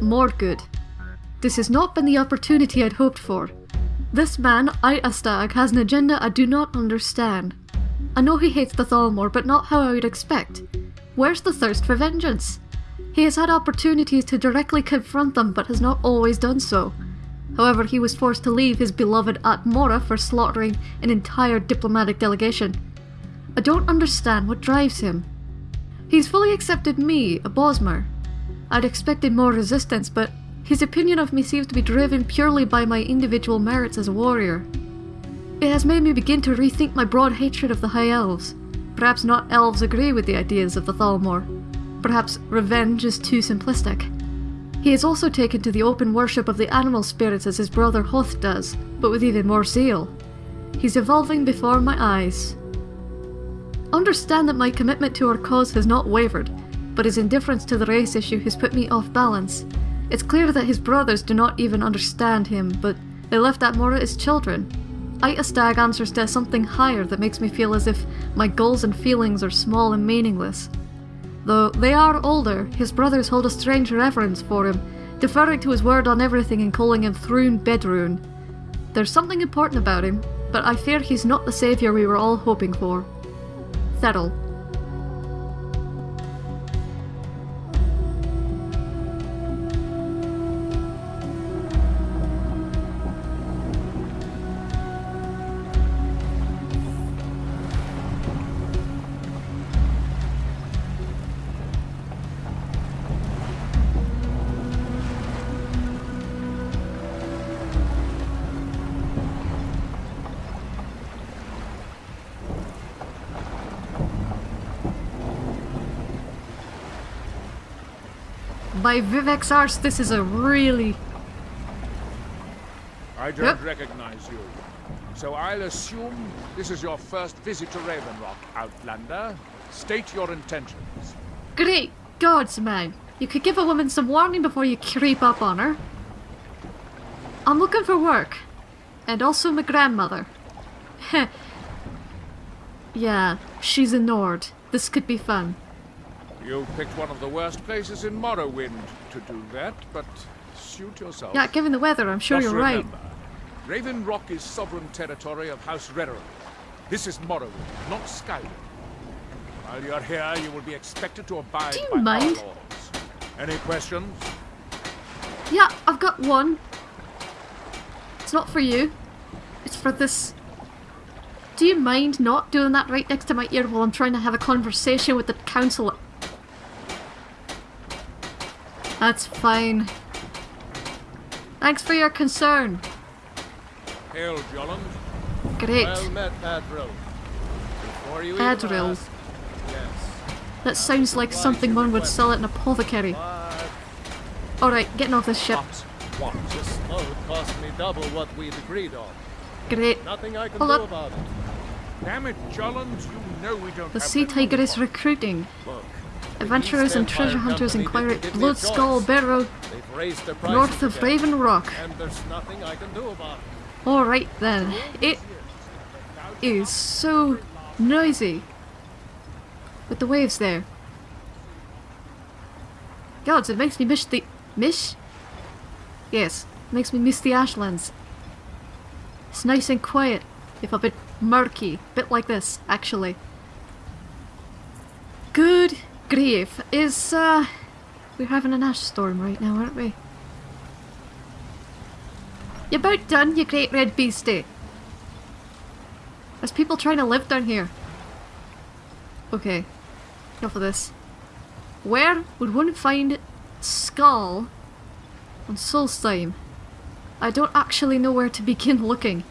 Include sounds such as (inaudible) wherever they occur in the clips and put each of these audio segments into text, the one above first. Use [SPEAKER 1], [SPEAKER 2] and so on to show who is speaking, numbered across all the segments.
[SPEAKER 1] more good. This has not been the opportunity I'd hoped for. This man, I Astag, has an agenda I do not understand. I know he hates the Thalmor, but not how I would expect. Where's the thirst for vengeance? He has had opportunities to directly confront them, but has not always done so. However, he was forced to leave his beloved Atmora for slaughtering an entire diplomatic delegation. I don't understand what drives him. He's fully accepted me, a Bosmer. I'd expected more resistance, but his opinion of me seems to be driven purely by my individual merits as a warrior. It has made me begin to rethink my broad hatred of the High Elves. Perhaps not elves agree with the ideas of the Thalmor. Perhaps revenge is too simplistic. He has also taken to the open worship of the animal spirits as his brother Hoth does, but with even more zeal. He's evolving before my eyes. Understand that my commitment to our cause has not wavered, but his indifference to the race issue has put me off balance. It's clear that his brothers do not even understand him, but they left Atmora as children. I Stag answers to something higher that makes me feel as if my goals and feelings are small and meaningless. Though they are older, his brothers hold a strange reverence for him, deferring to his word on everything and calling him Thrune Bedrune. There's something important about him, but I fear he's not the saviour we were all hoping for. Thurl. By Vivec's arse, this is a really...
[SPEAKER 2] I don't
[SPEAKER 1] Yep.
[SPEAKER 2] recognize you. So I'll assume this is your first visit to Ravenrock, Outlander. State your intentions.
[SPEAKER 1] Great gods, man. You could give a woman some warning before you creep up on her. I'm looking for work. And also my grandmother. Heh. (laughs) yeah, she's a Nord. This could be fun.
[SPEAKER 2] You picked one of the worst places in Morrowind to do that, but suit yourself.
[SPEAKER 1] Yeah, given the weather, I'm sure
[SPEAKER 2] Just
[SPEAKER 1] you're right.
[SPEAKER 2] remember, Ravenrock is sovereign territory of House Redoran. This is Morrowind, not Skyrim. While you're here, you will be expected to abide
[SPEAKER 1] Do you
[SPEAKER 2] by
[SPEAKER 1] mind?
[SPEAKER 2] our laws. Any questions?
[SPEAKER 1] Yeah, I've got one. It's not for you. It's for this. Do you mind not doing that right next to my ear while I'm trying to have a conversation with the council? That's fine. Thanks for your concern.
[SPEAKER 2] Hail, Gjalund.
[SPEAKER 1] Great.
[SPEAKER 3] Well met, Adril. Before you even
[SPEAKER 1] Adril.
[SPEAKER 3] ask, Yes.
[SPEAKER 1] That sounds like something one would sell at an apothecary. Alright, getting off this ship.
[SPEAKER 2] What?
[SPEAKER 3] this load cost me double what we'd agreed on.
[SPEAKER 1] Great.
[SPEAKER 3] Nothing I can
[SPEAKER 1] Hold
[SPEAKER 3] do
[SPEAKER 1] up.
[SPEAKER 3] about it.
[SPEAKER 2] Damn it, Gjalund, you know we don't
[SPEAKER 1] The
[SPEAKER 2] have
[SPEAKER 1] Sea Tiger is recruiting.
[SPEAKER 3] Look.
[SPEAKER 1] Adventurers and treasure hunters inquire at Blood Skull. Barrow, north of Raven Rock. Alright then. It is so noisy. With the waves there. Gods, it makes me miss the... Miss? Yes, makes me miss the Ashlands. It's nice and quiet, if a bit murky. Bit like this, actually. Good grief. Is, uh... We're having an ash storm right now, aren't we? You're about done, you great red beastie? There's people trying to live down here. Okay. Enough of this. Where would one find Skaal on Solstheim? I don't actually know where to begin (laughs) looking.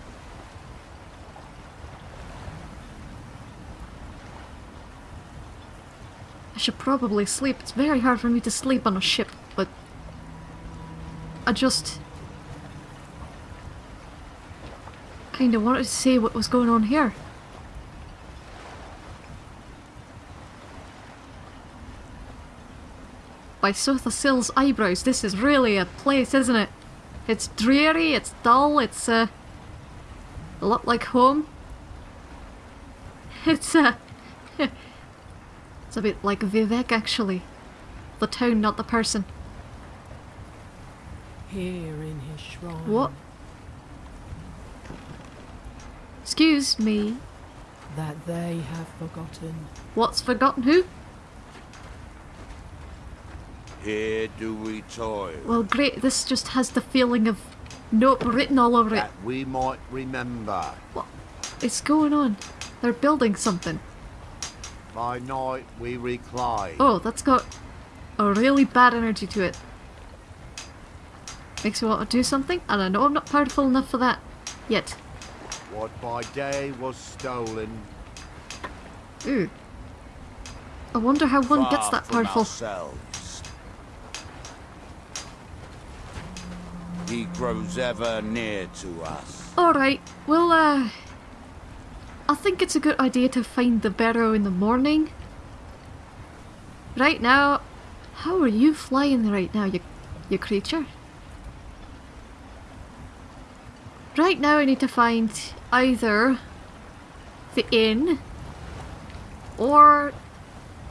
[SPEAKER 1] Should probably sleep. It's very hard for me to sleep on a ship, but... I just... Kinda wanted to see what was going on here. By Sotha Sil's eyebrows, this is really a place, isn't it? It's dreary, it's dull, it's uh, a lot like home. (laughs) It's uh, (laughs) it's a bit like Vivec actually. The town, not the person.
[SPEAKER 4] here in his shrine.
[SPEAKER 1] What? Excuse me.
[SPEAKER 4] That they have forgotten.
[SPEAKER 1] What's forgotten who?
[SPEAKER 5] Here do we toil,
[SPEAKER 1] Well, great. This just has the feeling of nope written all over it.
[SPEAKER 5] that we might remember.
[SPEAKER 1] What is going on? They're building something.
[SPEAKER 5] By night we recline.
[SPEAKER 1] Oh, that's got a really bad energy to it. Makes me want to do something, and I know I'm not powerful enough for that yet.
[SPEAKER 5] What by day was stolen.
[SPEAKER 1] Ooh. I wonder how one gets that powerful.
[SPEAKER 5] Ourselves. He grows ever near to us.
[SPEAKER 1] Alright, well, uh. I think it's a good idea to find the barrow in the morning. Right now, how are you flying right now, you, you creature? Right now, I need to find either the inn or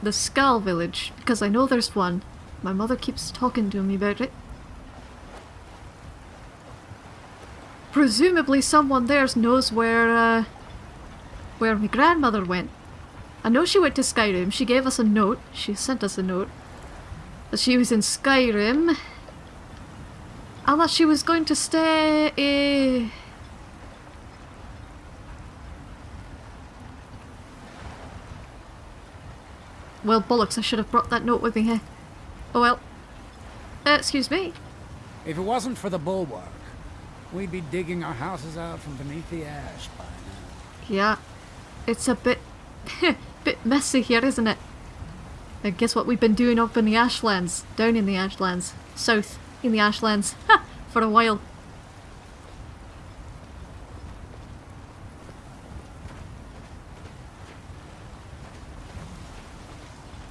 [SPEAKER 1] the Skaal Village, because I know there's one. My mother keeps talking to me about it. Presumably someone there knows where, uh, where my grandmother went. I know she went to Skyrim. She gave us a note. She sent us a note. That she was in Skyrim. And that she was going to stay... eh, Well, bollocks, I should have brought that note with me here. Oh well. Uh, excuse me.
[SPEAKER 6] If it wasn't for the bulwark, we'd be digging our houses out from beneath the ash by now.
[SPEAKER 1] Yeah, it's a bit, (laughs) bit messy here, isn't it? I guess what we've been doing up in the Ashlands, down in the Ashlands, south in the Ashlands, (laughs) ha, for a while.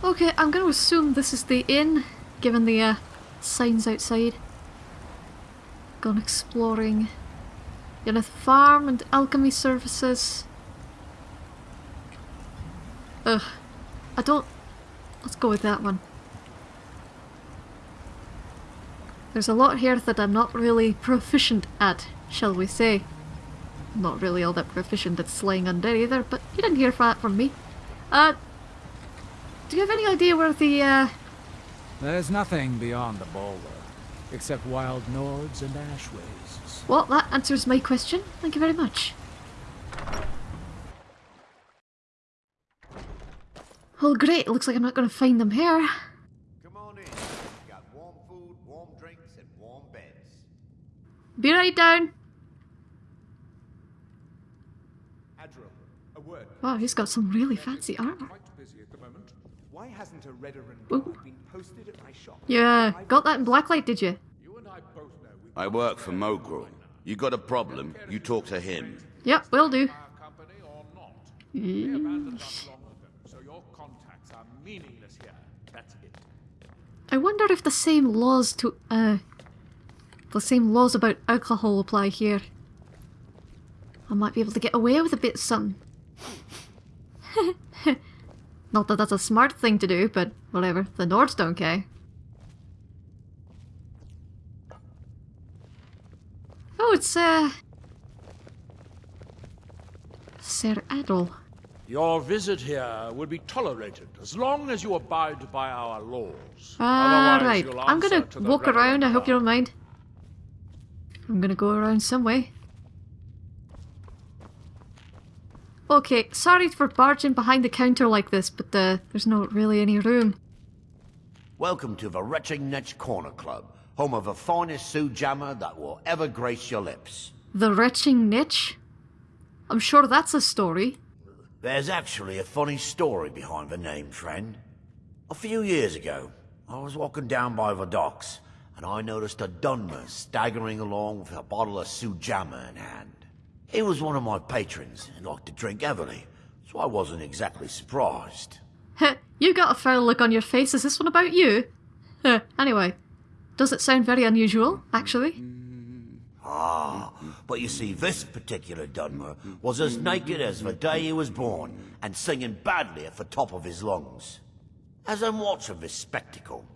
[SPEAKER 1] Okay, I'm going to assume this is the inn, given the uh, signs outside. Gone exploring. Yeneth Farm and Alchemy Services. Ugh. I don't... Let's go with that one. There's a lot here that I'm not really proficient at, shall we say. I'm not really all that proficient at slaying undead either, but you didn't hear that from me. Uh... Do you have any idea where the, uh...
[SPEAKER 6] There's nothing beyond the bulwark, except wild Nords and ash wastes.
[SPEAKER 1] Well, that answers my question. Thank you very much. Well, great. Looks like I'm not going to find them here.
[SPEAKER 5] Come on in. We got warm food, warm drinks, and warm beds.
[SPEAKER 1] Be right down.
[SPEAKER 2] Adril, a word.
[SPEAKER 1] Wow, he's got some really fancy armor.
[SPEAKER 2] Quite busy at the moment. Why hasn't a Redoran been posted at my shop?
[SPEAKER 1] Yeah, got that in blacklight, did you?
[SPEAKER 2] You and I both know
[SPEAKER 5] I work for Mogrul. You got a problem, you talk to him.
[SPEAKER 1] Yep, will do.
[SPEAKER 2] our company or not. We abandoned us long ago, so your contacts are meaningless here. That's it.
[SPEAKER 1] I wonder if the same laws to uh the same laws about alcohol apply here. I might be able to get away with a bit of something. (laughs) Not that that's a smart thing to do, but whatever. The Nords don't care. Oh, it's uh Sir Adol.
[SPEAKER 2] Your visit here will be tolerated as long as you abide by our laws.
[SPEAKER 1] Ah,
[SPEAKER 2] Otherwise,
[SPEAKER 1] right. I'm gonna
[SPEAKER 2] answer to the
[SPEAKER 1] walk around. I hope you don't mind. I'm gonna go around some way. Okay, sorry for barging behind the counter like this, but uh, there's not really any room.
[SPEAKER 5] Welcome to the Retching Netch Corner Club, home of the finest Sujamma that will ever grace your lips.
[SPEAKER 1] The retching niche? I'm sure that's a story.
[SPEAKER 5] There's actually a funny story behind the name, friend. A few years ago, I was walking down by the docks, and I noticed a Dunmer staggering along with a bottle of Sujamma in hand. He was one of my patrons and liked to drink heavily, so I wasn't exactly surprised.
[SPEAKER 1] Heh, you got a foul look on your face. Is this one about you? Anyway, does it sound very unusual, actually?
[SPEAKER 5] Ah, but you see, this particular Dunmer was as naked as the day he was born, and singing badly at the top of his lungs. As I'm watching this spectacle,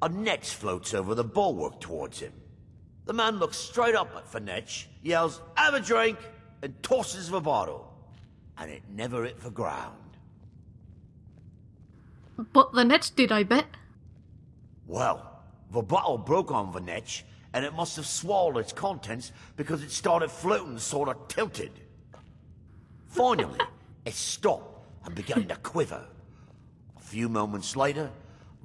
[SPEAKER 5] a net floats over the bulwark towards him. The man looks straight up at Finetch, yells, have a drink, and tosses the bottle. And it never hit the ground.
[SPEAKER 1] But the net did, I bet.
[SPEAKER 5] Well, the bottle broke on the netch, and it must have swallowed its contents because it started floating sort of tilted. Finally, (laughs) it stopped and began to quiver. A few moments later,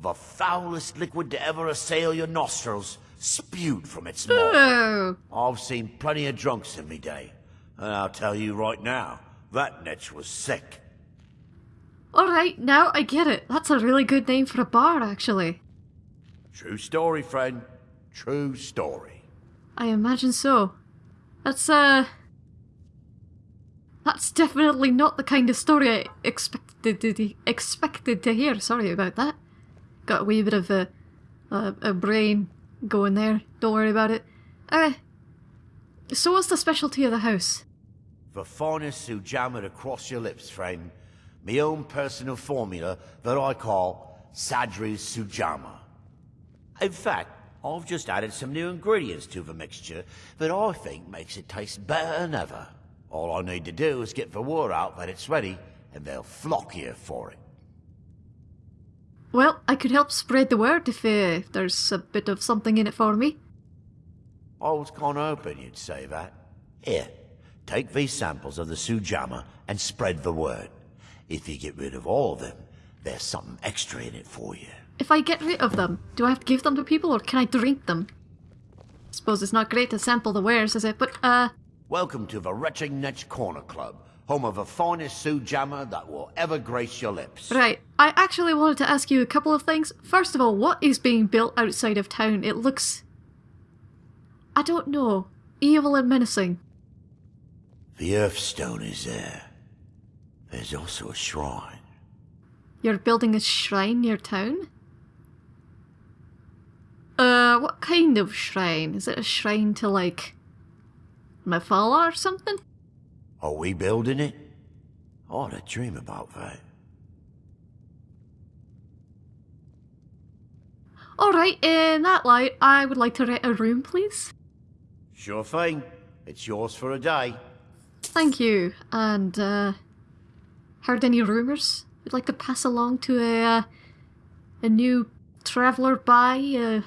[SPEAKER 5] the foulest liquid to ever assail your nostrils spewed from its mouth. I've seen plenty of drunks in me day, and I'll tell you right now, that netch was sick.
[SPEAKER 1] Alright, now I get it. That's a really good name for a bar, actually.
[SPEAKER 5] True story, friend. True story.
[SPEAKER 1] I imagine so. That's, uh. That's definitely not the kind of story I expected to, expected to hear. Sorry about that. Got a wee bit of a, a, a brain going there. Don't worry about it. Uh, so what's the specialty of the house?
[SPEAKER 5] The finest sujamma to cross your lips, friend. Me own personal formula that I call Sadri's Sujamma. In fact, I've just added some new ingredients to the mixture that I think makes it taste better than ever. All I need to do is get the word out that it's ready, and they'll flock here for it.
[SPEAKER 1] Well, I could help spread the word if uh, there's a bit of something in it for me.
[SPEAKER 5] I was kind of hoping you'd say that. Here, take these samples of the sujamma and spread the word. If you get rid of all of them, there's something extra in it for you.
[SPEAKER 1] If I get rid of them, do I have to give them to people or can I drink them? Suppose it's not great to sample the wares, is it? But, uh,
[SPEAKER 5] Welcome to the Retching Netch Corner Club, home of the finest Sujamma that will ever grace your lips.
[SPEAKER 1] right. I actually wanted to ask you a couple of things. First of all, what is being built outside of town? It looks. I don't know. Evil and menacing.
[SPEAKER 5] The Earthstone is there. There's also a shrine.
[SPEAKER 1] You're building a shrine near town? Uh, what kind of shrine? Is it a shrine to, like. my father or something?
[SPEAKER 5] Are we building it? I ought to dream about that.
[SPEAKER 1] Alright, in that light, I would like to rent a room, please.
[SPEAKER 5] Sure thing. It's yours for a day.
[SPEAKER 1] Thank you. And, uh. Heard any rumours you'd like to pass along to a, uh, a new traveller by, uh,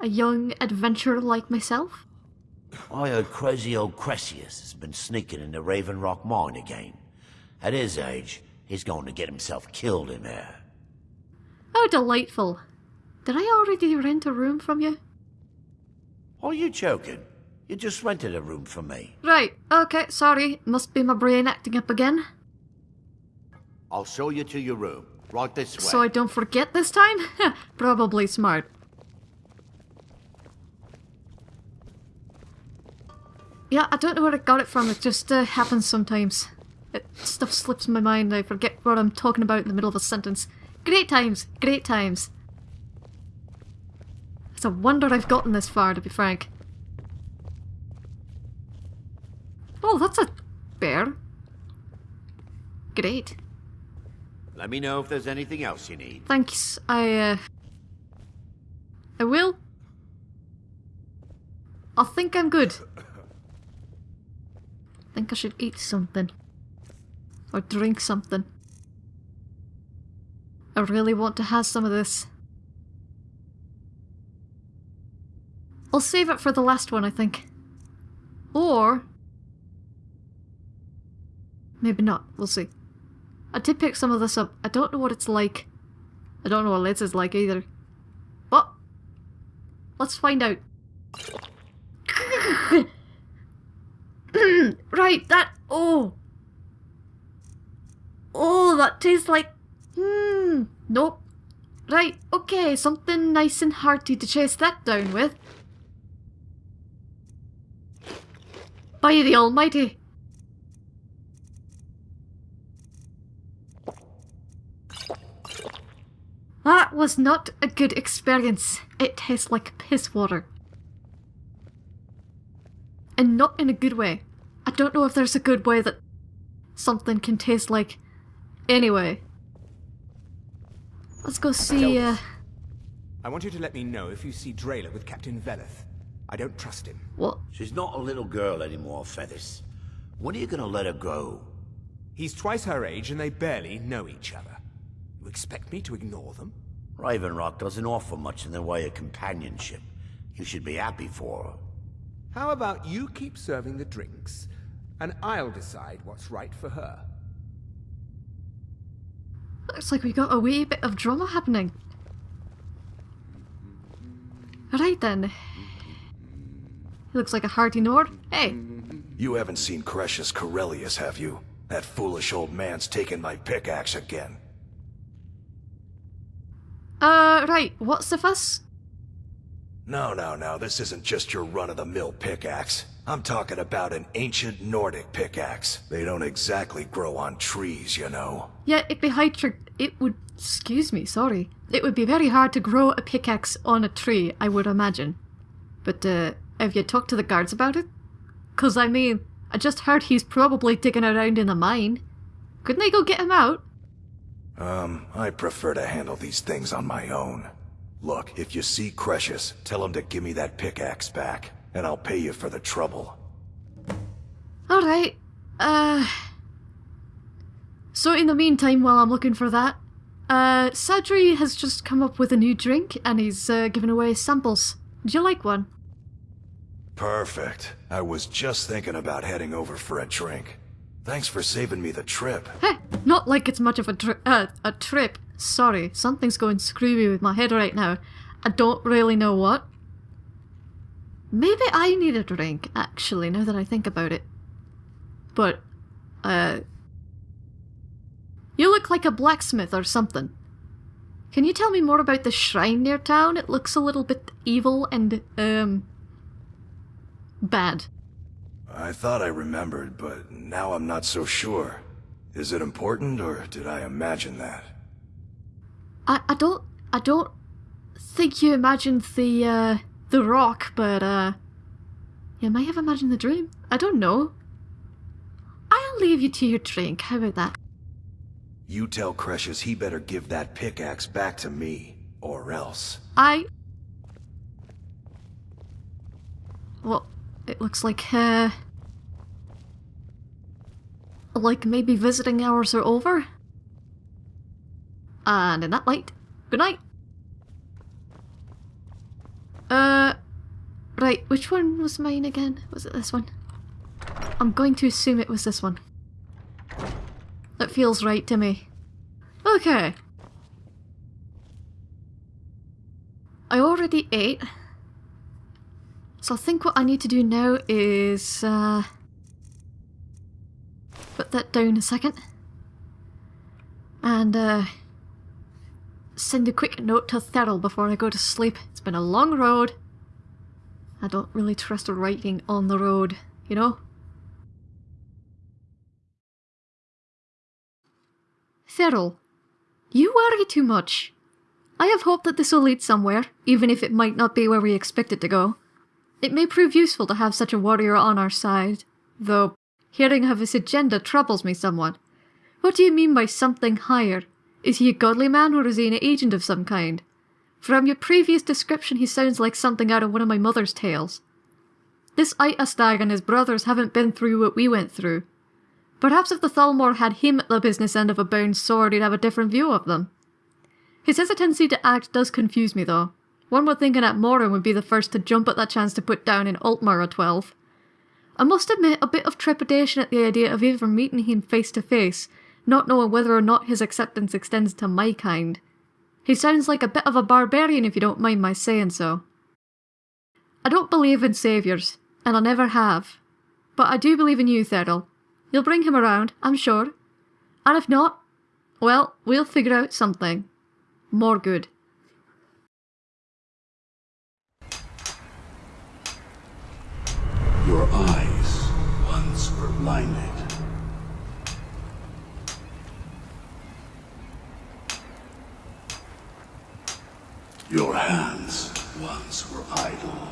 [SPEAKER 1] a young adventurer like myself?
[SPEAKER 5] I heard crazy old Crescius has been sneaking into Raven Rock Mine again. At his age, he's going to get himself killed in there.
[SPEAKER 1] Oh, delightful. Did I already rent a room from you?
[SPEAKER 5] Are you joking? You just rented a room for me.
[SPEAKER 1] Right, okay, sorry. Must be my brain acting up again.
[SPEAKER 5] I'll show you to your room. Right this way.
[SPEAKER 1] So I don't forget this time? (laughs) Probably smart. Yeah, I don't know where I got it from. It just uh, happens sometimes. It, stuff slips my mind. I forget what I'm talking about in the middle of a sentence. Great times, great times. It's a wonder I've gotten this far, to be frank. Oh, that's a bear. Great.
[SPEAKER 5] Let me know if there's anything else you need.
[SPEAKER 1] Thanks. I, uh... I will. I think I'm good. Think I should eat something. Or drink something. I really want to have some of this. I'll save it for the last one, I think. Or... Maybe not. We'll see. I did pick some of this up. I don't know what it's like. I don't know what Liz is like either. But let's find out. Right, that oh. Oh, that tastes like hmm. Nope. Right, okay, something nice and hearty to chase that down with. By the almighty. That was not a good experience. It tastes like piss water. And not in a good way. I don't know if there's a good way that something can taste like. Anyway. Let's go see, uh...
[SPEAKER 7] I want you to let me know if you see Drayla with Captain Veleth. I don't trust him.
[SPEAKER 1] What?
[SPEAKER 5] She's not a little girl anymore, Feathers. When are you gonna let her go?
[SPEAKER 7] He's twice her age and they barely know each other. You expect me to ignore them?
[SPEAKER 5] Raven Rock doesn't offer much in the way of companionship. You should be happy for her.
[SPEAKER 7] How about you keep serving the drinks, and I'll decide what's right for her.
[SPEAKER 1] Looks like we got a wee bit of drama happening. Right then. He looks like a hearty Nord. Hey,
[SPEAKER 8] You haven't seen Crescius Caerellius, have you? That foolish old man's taken my pickaxe again.
[SPEAKER 1] uh, right, what's the fuss?
[SPEAKER 8] No, no, no, this isn't just your run-of-the-mill pickaxe. I'm talking about an ancient Nordic pickaxe. They don't exactly grow on trees, you know.
[SPEAKER 1] Yeah, it'd be high trick. It would. Excuse me, sorry. It would be very hard to grow a pickaxe on a tree, I would imagine. But, uh, have you talked to the guards about it? Cause I mean, I just heard he's probably digging around in the mine. Couldn't they go get him out?
[SPEAKER 8] Um, I prefer to handle these things on my own. Look, if you see Crescius, tell him to give me that pickaxe back, and I'll pay you for the trouble.
[SPEAKER 1] Alright. Uh. So, in the meantime, while I'm looking for that, uh, Sadri has just come up with a new drink and he's uh, giving away samples. Do you like one?
[SPEAKER 8] Perfect. I was just thinking about heading over for a drink. Thanks for saving me the trip.
[SPEAKER 1] Heh, not like it's much of a uh, a trip. Sorry, something's going screwy with my head right now. I don't really know what. Maybe I need a drink, actually, now that I think about it. But, uh. You look like a blacksmith or something. Can you tell me more about the shrine near town? It looks a little bit evil and, um. bad.
[SPEAKER 8] I thought I remembered, but now I'm not so sure. Is it important, or did I imagine that?
[SPEAKER 1] I, I don't I don't think you imagined the uh the rock, but uh you may have imagined the dream. I don't know. I'll leave you to your drink. How about that?
[SPEAKER 8] You tell Crescius he better give that pickaxe back to me, or else.
[SPEAKER 1] I Well, it looks like uh like maybe visiting hours are over. And in that light, good night. Uh, right, which one was mine again? Was it this one? I'm going to assume it was this one. That feels right to me. Okay. I already ate. So I think what I need to do now is, uh... Put that down a second. And, uh send a quick note to Thurl before I go to sleep. It's been a long road. I don't really trust writing on the road, you know? Thurl, you worry too much. I have hope that this will lead somewhere, even if it might not be where we expect it to go. It may prove useful to have such a warrior on our side, though hearing of his agenda troubles me somewhat. What do you mean by something higher? Is he a godly man or is he an agent of some kind? From your previous description, he sounds like something out of one of my mother's tales. This Itastag and his brothers haven't been through what we went through. Perhaps if the Thalmor had him at the business end of a bound sword, he'd have a different view of them. His hesitancy to act does confuse me, though. One would think an Atmoran would be the first to jump at that chance to put down in Altmer a 12. I must admit a bit of trepidation at the idea of ever meeting him face to face, not knowing whether or not his acceptance extends to my kind. He sounds like a bit of a barbarian if you don't mind my saying so. I don't believe in saviours, and I never have. But I do believe in you, Thurl. You'll bring him around, I'm sure. And if not, well, we'll figure out something. More good.
[SPEAKER 9] Your eyes once were blinded. Your hands once were idle.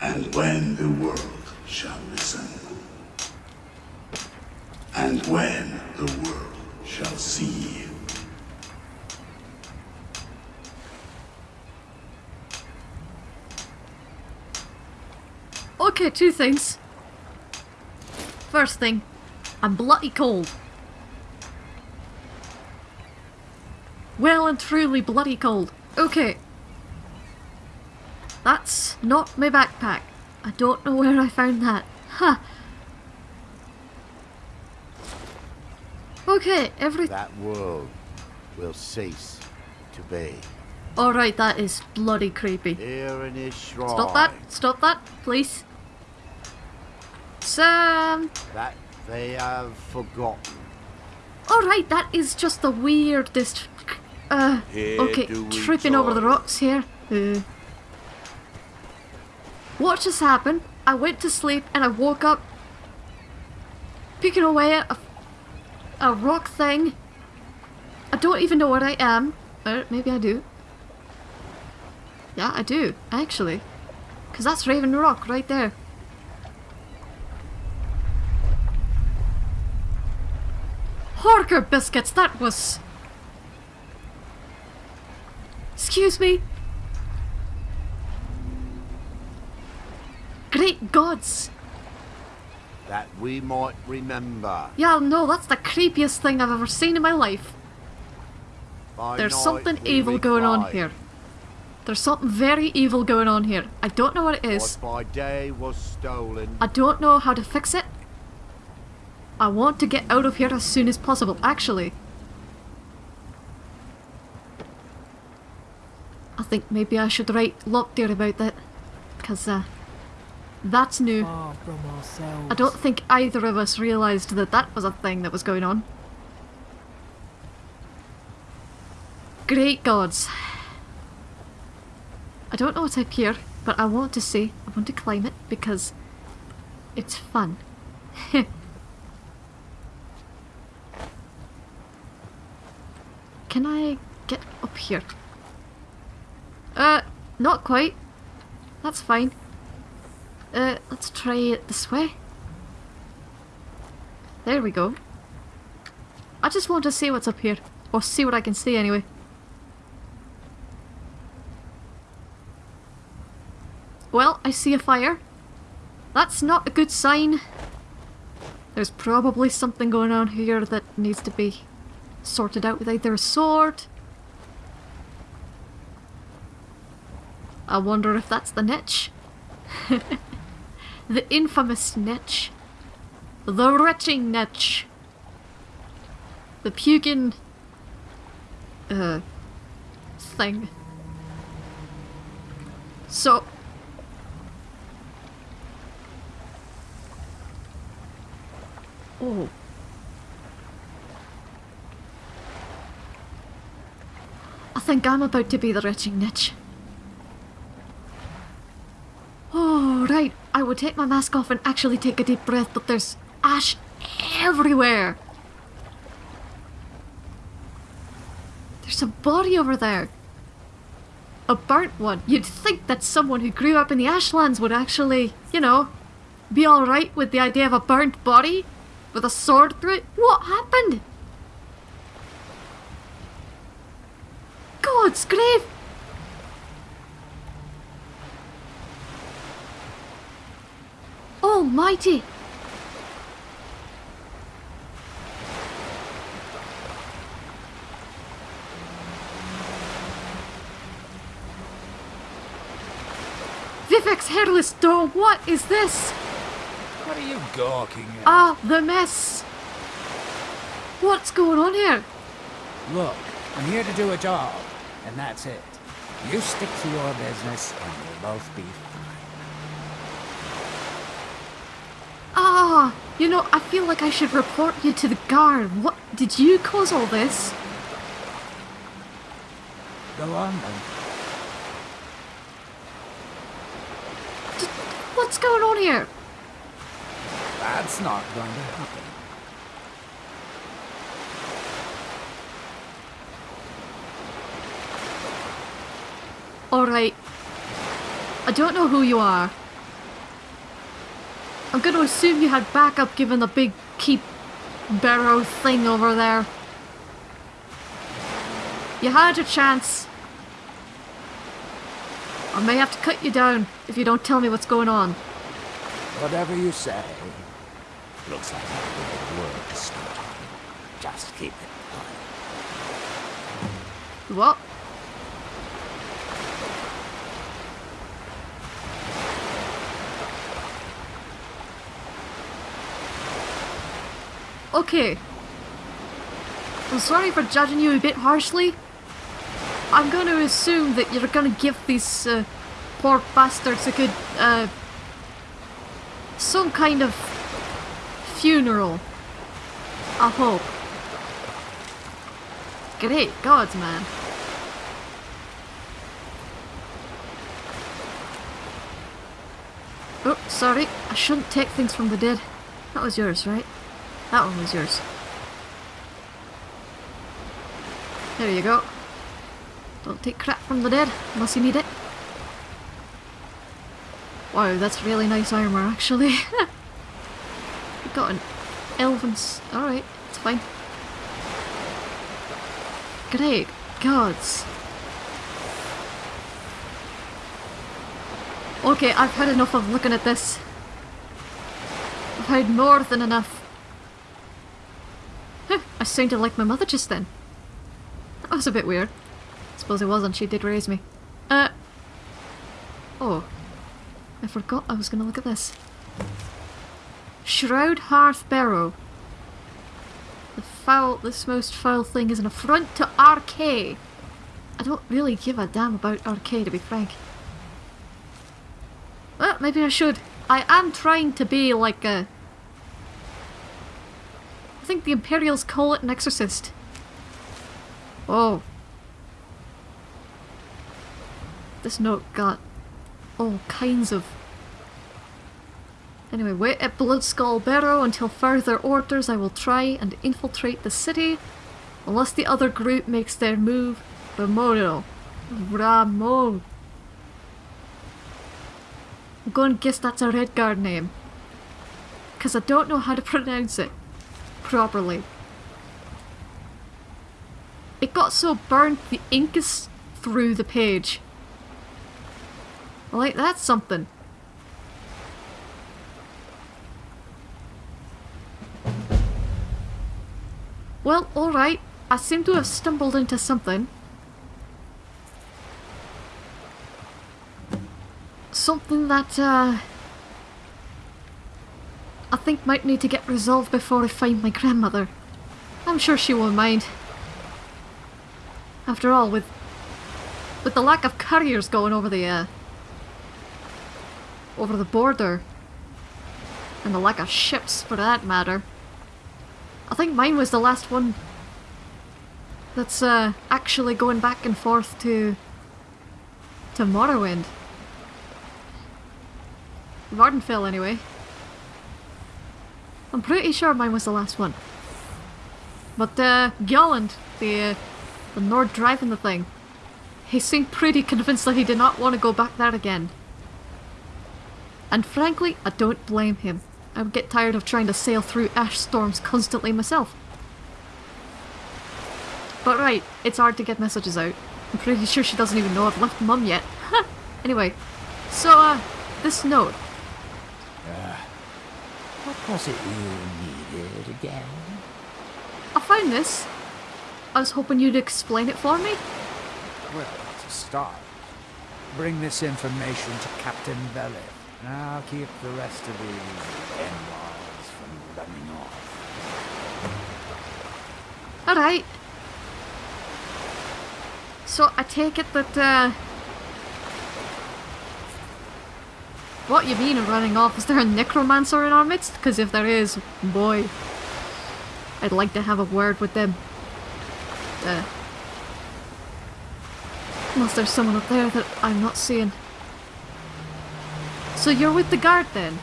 [SPEAKER 9] And when the world shall listen, and when the world shall see,
[SPEAKER 1] Okay, two things. First thing, I'm bloody cold. Well and truly bloody cold. Okay. That's not my backpack. I don't know where I found that. Huh. Okay, every-
[SPEAKER 5] That world will cease to be.
[SPEAKER 1] Alright, that is bloody creepy.
[SPEAKER 5] Here in his shrine.
[SPEAKER 1] Stop that! Stop that, please. Sam!
[SPEAKER 5] That they have forgotten.
[SPEAKER 1] Alright, that is just the weirdest. Uh,
[SPEAKER 5] Here
[SPEAKER 1] okay, tripping over the rocks here. Uh, what just happened? I went to sleep and I woke up picking away at a, a rock thing. I don't even know where I am. Uh, maybe I do. Yeah, I do, actually. Because that's Raven Rock right there. Horker biscuits, that was... Excuse me? Great gods!
[SPEAKER 5] That we might remember.
[SPEAKER 1] Yeah, no, that's the creepiest thing I've ever seen in my life.
[SPEAKER 5] By
[SPEAKER 1] There's something evil going on here. There's something very evil going on here. I don't know what it is.
[SPEAKER 5] What by day was stolen.
[SPEAKER 1] I don't know how to fix it. I want to get out of here as soon as possible, actually. I think maybe I should write Lockdeer about that. Because, uh, that's new.
[SPEAKER 4] From.
[SPEAKER 1] I don't think either of us realised that that was a thing that was going on. Great gods. I don't know what's up here, but I want to see. I want to climb it because it's fun. (laughs) Can I get up here? Uh, not quite. That's fine. Uh, let's try it this way. There we go. I just want to see what's up here. Or see what I can see anyway. Well, I see a fire. That's not a good sign. There's probably something going on here that needs to be sorted out with either a sword. I wonder if that's the niche. (laughs) the infamous niche. The retching niche. The puking... Uh... thing. So... Oh. I think I'm about to be the retching niche. Oh, right. I would take my mask off and actually take a deep breath, but there's ash everywhere. There's a body over there. A burnt one. You'd think that someone who grew up in the ashlands would actually, you know, be alright with the idea of a burnt body with a sword through it. What happened? God's grave! Almighty! Vivec's hairless dog, what is this?
[SPEAKER 6] What are you gawking at?
[SPEAKER 1] Ah, the mess! What's going on here?
[SPEAKER 6] Look, I'm here to do a job, and that's it. You stick to your business, and we'll both be fine.
[SPEAKER 1] Ah, you know, I feel like I should report you to the guard. What? Did you cause all this?
[SPEAKER 6] Go on then.
[SPEAKER 1] D- what's going on here?
[SPEAKER 6] That's not going to happen.
[SPEAKER 1] Alright. I don't know who you are. I'm gonna assume you had backup given the big keep barrow thing over there. You had your chance. I may have to cut you down if you don't tell me what's going on.
[SPEAKER 6] Whatever you say.
[SPEAKER 5] Looks like I've got work to start. Just keep it quiet.
[SPEAKER 1] What? Okay. I'm sorry for judging you a bit harshly. I'm going to assume that you're going to give these uh, poor bastards a good, uh, some kind of funeral. I hope. Great gods, man. Oh, sorry. I shouldn't take things from the dead. That was yours, right? That one was yours. There you go. Don't take crap from the dead, unless you need it. Wow, that's really nice armor, actually. (laughs) you got an elven... Alright, it's fine. Great gods. Okay, I've had enough of looking at this. I've had more than enough. Sounded like my mother just then. That was a bit weird. I Suppose it wasn't, she did raise me. Uh... Oh. I forgot I was gonna look at this. Shroud Hearth Barrow. The foul, this most foul thing is an affront to Arkay. I don't really give a damn about Arkay to be frank. Well, maybe I should. I am trying to be like a... I think the Imperials call it an exorcist. Oh. This note got all kinds of... Anyway, wait at Bloodskull Barrow until further orders I will try and infiltrate the city. Unless the other group makes their move. Ramono. Ramon. I'm going to guess that's a Redguard name. Because I don't know how to (laughs) pronounce it properly. It got so burnt the ink is through the page. Like, that's something. Well, alright. I seem to have stumbled into something. Something that, uh... I think might need to get resolved before I find my grandmother. I'm sure she won't mind. After all, with with the lack of couriers going over the uh, over the border, and the lack of ships for that matter, I think mine was the last one that's uh, actually going back and forth to to Morrowind. Vvardenfell, anyway. I'm pretty sure mine was the last one. But uh, the uh, the Nord driving the thing, he seemed pretty convinced that he did not want to go back there again. And frankly, I don't blame him. I would get tired of trying to sail through ash storms constantly myself. But right, it's hard to get messages out. I'm pretty sure she doesn't even know I've left mum yet. (laughs) anyway, so uh, this note.
[SPEAKER 6] Was it you needed again?
[SPEAKER 1] I found this. I was hoping you'd explain it for me.
[SPEAKER 6] Well, to start, bring this information to Captain Bellick. I'll keep the rest of these in-laws from running off.
[SPEAKER 1] Alright. So I take it that, uh... What you mean running off? Is there a necromancer in our midst? Because if there is, boy, I'd like to have a word with them. Uh, unless there's someone up there that I'm not seeing. So you're with the guard then?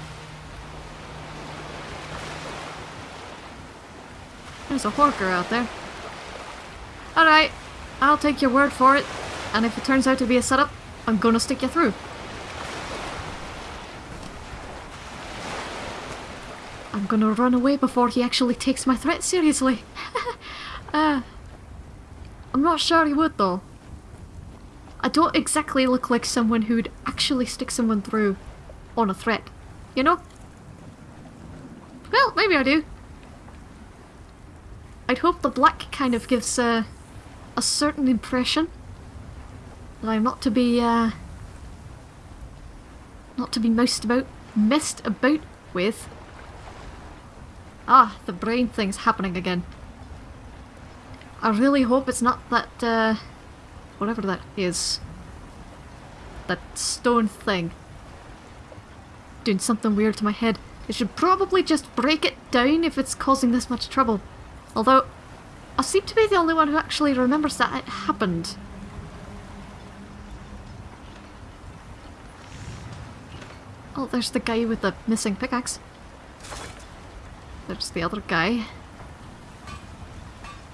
[SPEAKER 1] There's a Horker out there. Alright, I'll take your word for it. And if it turns out to be a setup, I'm gonna stick you through. Gonna run away before he actually takes my threat seriously. (laughs) uh, I'm not sure he would though. I don't exactly look like someone who'd actually stick someone through on a threat. You know? Well, maybe I do. I'd hope the black kind of gives uh, a certain impression that I'm not to be uh, not to be messed about messed about with. Ah, the brain thing's happening again. I really hope it's not that uh, whatever that is. That stone thing. Doing something weird to my head. I should probably just break it down if it's causing this much trouble. Although, I seem to be the only one who actually remembers that it happened. Oh, there's the guy with the missing pickaxe. There's the other guy.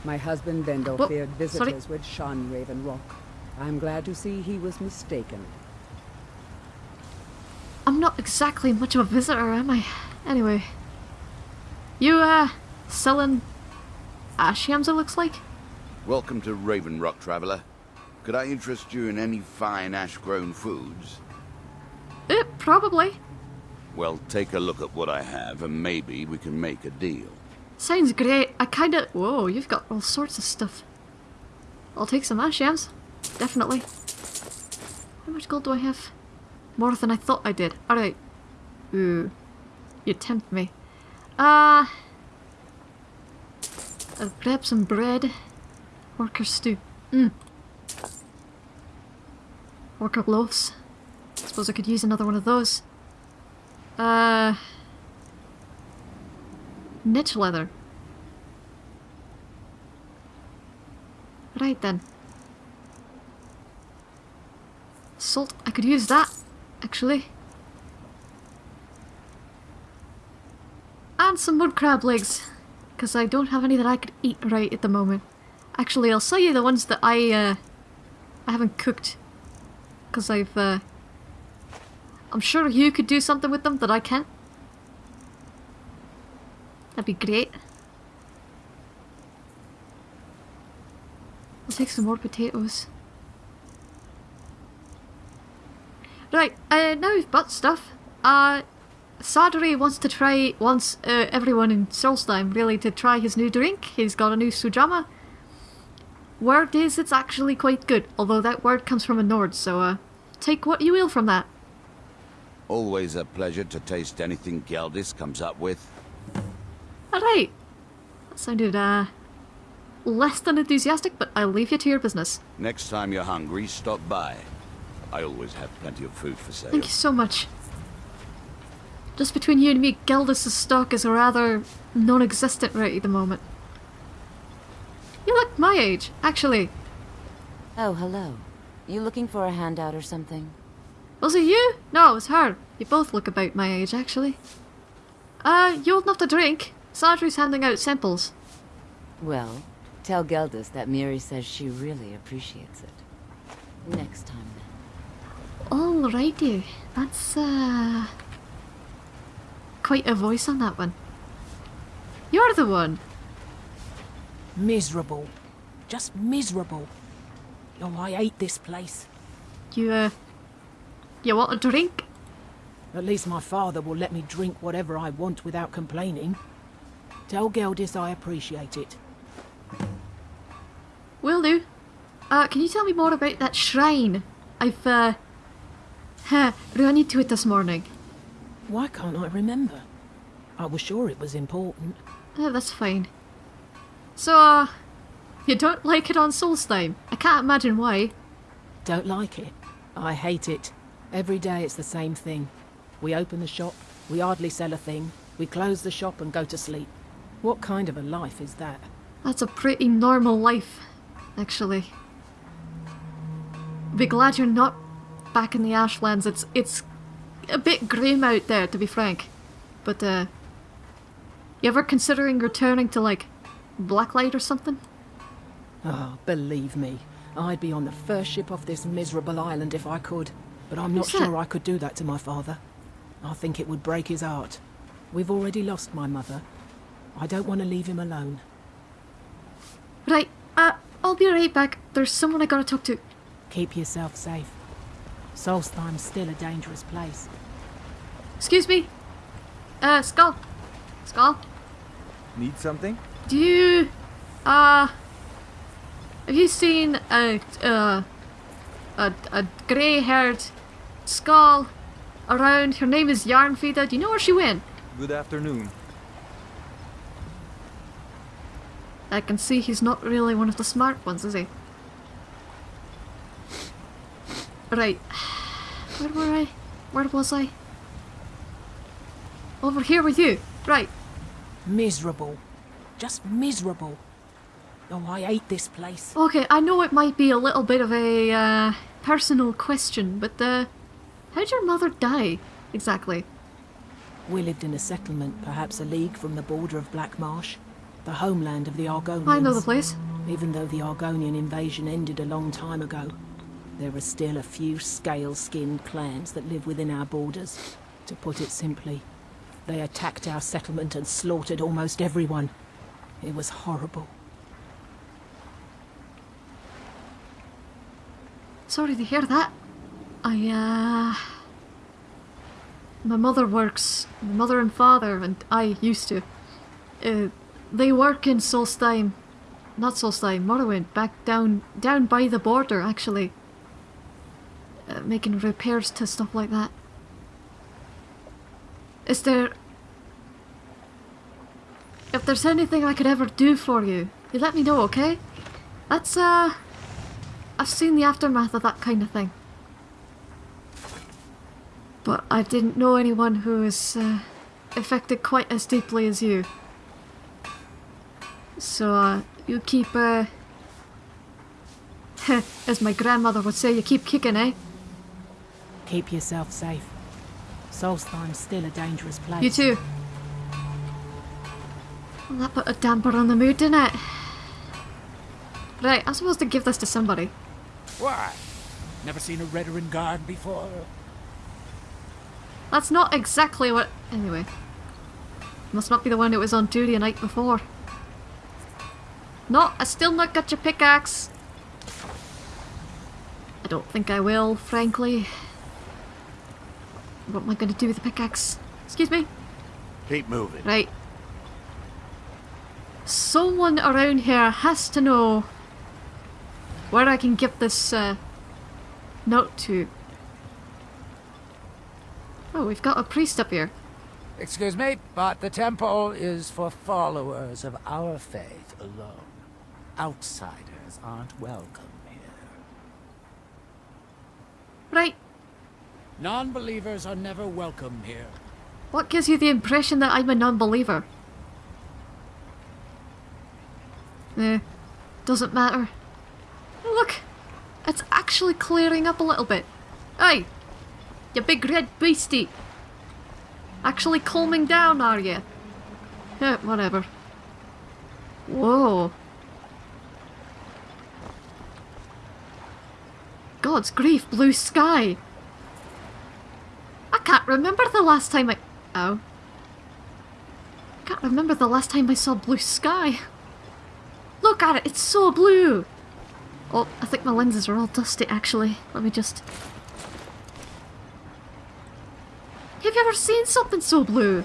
[SPEAKER 10] My husband Vendel
[SPEAKER 1] Whoa,
[SPEAKER 10] feared
[SPEAKER 1] sorry.
[SPEAKER 10] visitors would shun Raven Rock. I'm glad to see he was mistaken.
[SPEAKER 1] I'm not exactly much of a visitor, am I? Anyway. You, uh, selling ash yams, it looks like?
[SPEAKER 11] Welcome to Raven Rock, traveler. Could I interest you in any fine ash-grown foods?
[SPEAKER 1] Eh, probably.
[SPEAKER 11] Well, take a look at what I have, and maybe we can make a deal.
[SPEAKER 1] Sounds great. I kinda... Whoa, you've got all sorts of stuff. I'll take some ash yams. Definitely. How much gold do I have? More than I thought I did. Alright. Ooh. You tempt me. Uh... I'll grab some bread. Worker stew. Mmm. Worker loaves. I Suppose I could use another one of those. Uh... Netch leather. Right then. Salt, I could use that, actually. And some wood crab legs, because I don't have any that I could eat right at the moment. Actually, I'll sell you the ones that I, uh, I haven't cooked. Because I've, uh, I'm sure you could do something with them that I can't. That'd be great. I'll take some more potatoes. Right, uh, now we've bought stuff. Uh, Sadri wants to try, wants uh, everyone in Solstheim really to try his new drink. He's got a new Sujamma. Word is it's actually quite good, although that word comes from a Nord, so uh, take what you will from that.
[SPEAKER 11] Always a pleasure to taste anything Geldis comes up with.
[SPEAKER 1] Alright. That sounded, uh, less than enthusiastic, but I'll leave you to your business.
[SPEAKER 11] Next time you're hungry, stop by. I always have plenty of food for sale.
[SPEAKER 1] Thank you so much. Just between you and me, Geldis' stock is rather non-existent right at the moment. You look my age, actually.
[SPEAKER 12] Oh, hello. You looking for a handout or something?
[SPEAKER 1] Was it you? No, it was her. You both look about my age, actually. Uh, you old enough to drink? Sadri's handing out samples.
[SPEAKER 12] Well, tell Geldis that Miri says she really appreciates it. Next time, then.
[SPEAKER 1] Alrighty. That's, uh... Quite a voice on that one. You're the one.
[SPEAKER 4] Miserable. Just miserable. Oh, I hate this place.
[SPEAKER 1] You, uh... You want a drink?
[SPEAKER 4] At least my father will let me drink whatever I want without complaining. Tell Geldis I appreciate it.
[SPEAKER 1] Will do. Uh, can you tell me more about that shrine? I've, uh... Huh, run into it this morning.
[SPEAKER 4] Why can't I remember? I was sure it was important.
[SPEAKER 1] Uh, that's fine. So, uh... You don't like it on Solstheim? I can't imagine why.
[SPEAKER 4] Don't like it. I hate it. Every day it's the same thing. We open the shop, we hardly sell a thing, we close the shop and go to sleep. What kind of a life is that?
[SPEAKER 1] That's a pretty normal life, actually. Be glad you're not back in the Ashlands. It's it's a bit grim out there, to be frank. But uh, you ever considering returning to like Blacklight or something?
[SPEAKER 4] Oh, believe me, I'd be on the first ship off this miserable island if I could. But I'm not
[SPEAKER 1] Who's that?
[SPEAKER 4] sure I could do that to my father. I think it would break his heart. We've already lost my mother. I don't want to leave him alone.
[SPEAKER 1] Right. Uh, I'll be right back. There's someone I gotta talk to.
[SPEAKER 4] Keep yourself safe. Solstheim's still a dangerous place.
[SPEAKER 1] Excuse me. Uh, Skaal. Skaal?
[SPEAKER 13] Need something?
[SPEAKER 1] Do you, uh, have you seen a, uh, a, a grey-haired Skaal around? Her name is Yarnfeeder. Do you know where she went?
[SPEAKER 13] Good afternoon.
[SPEAKER 1] I can see he's not really one of the smart ones, is he? Right. Where were I? Where was I? Over here with you. Right.
[SPEAKER 4] Miserable. Just miserable. Oh, I hate this place.
[SPEAKER 1] Okay, I know it might be a little bit of a uh, personal question, but uh, how'd your mother die exactly?
[SPEAKER 4] We lived in a settlement, perhaps a league from the border of Black Marsh, the homeland of the Argonians.
[SPEAKER 1] I know the place.
[SPEAKER 4] Even though the Argonian invasion ended a long time ago, there are still a few scale-skinned clans that live within our borders. To put it simply, they attacked our settlement and slaughtered almost everyone. It was horrible.
[SPEAKER 1] Sorry to hear that. I, uh... My mother works. My mother and father, and I used to. Uh, they work in Solstheim. Not Solstheim, Morrowind. Back down, down by the border, actually. Uh, making repairs to stuff like that. Is there... If there's anything I could ever do for you, you let me know, okay? That's, uh... I've seen the aftermath of that kind of thing. But I didn't know anyone who was uh, affected quite as deeply as you. So, uh, you keep, uh... (laughs) as my grandmother would say, you keep kicking, eh?
[SPEAKER 4] Keep yourself safe. Solstheim's still a dangerous place.
[SPEAKER 1] You too. Well, that put a damper on the mood, didn't it? Right, I'm supposed to give this to somebody.
[SPEAKER 6] Why? Never seen a Redoran guard before?
[SPEAKER 1] That's not exactly what... Anyway. Must not be the one that was on duty a night before. No, I still not got your pickaxe. I don't think I will, frankly. What am I going to do with the pickaxe? Excuse me?
[SPEAKER 5] Keep moving.
[SPEAKER 1] Right. Someone around here has to know where I can give this uh, note to. Oh, we've got a priest up here.
[SPEAKER 6] Excuse me, but the temple is for followers of our faith alone. Outsiders aren't welcome here.
[SPEAKER 1] Right.
[SPEAKER 6] Non-believers are never welcome here.
[SPEAKER 1] What gives you the impression that I'm a non-believer? Eh, doesn't matter. Look, it's actually clearing up a little bit. Hey, you big red beastie. Actually calming down, are you? Yeah, whatever. Whoa. God's grief, blue sky. I can't remember the last time I... Oh. I can't remember the last time I saw blue sky. Look at it, it's so blue! Oh, I think my lenses are all dusty actually. Let me just... Have you ever seen something so blue?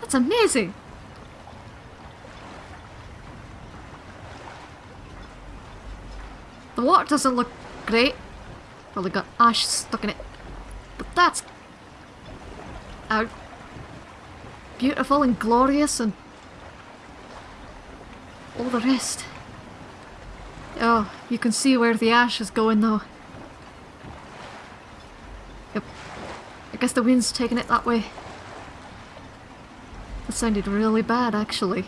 [SPEAKER 1] That's amazing! The water doesn't look great. Probably got ash stuck in it. But that's... Uh, beautiful and glorious and... All the rest. Oh, you can see where the ash is going though. Yep. I guess the wind's taking it that way. That sounded really bad actually.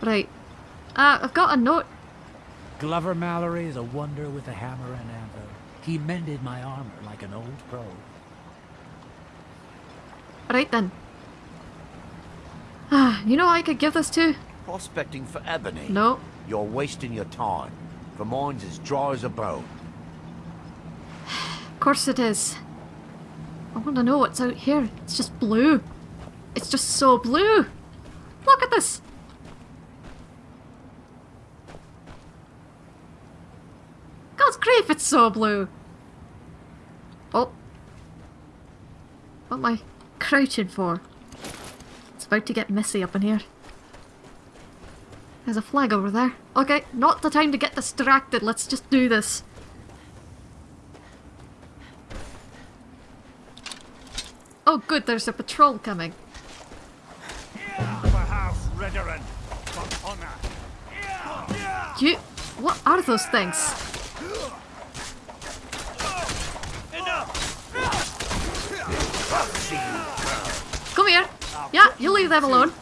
[SPEAKER 1] Right. Uh, I've got a note
[SPEAKER 6] Glover Mallory is a wonder with a hammer and anvil. He mended my armor like an old pro.
[SPEAKER 1] Right then. Ah, you know I could give this to?
[SPEAKER 5] Prospecting for ebony?
[SPEAKER 1] No.
[SPEAKER 5] You're wasting your time. For mine's as dry as a bone.
[SPEAKER 1] Course it is. I want to know what's out here. It's just blue. It's just so blue. Look at this. God's grief, it's so blue. Oh, What am I crouching for? It's about to get messy up in here. There's a flag over there. Okay, not the time to get distracted. Let's just do this. Oh good, there's a patrol coming. You... What are those things? Come here. Yeah, you leave them alone.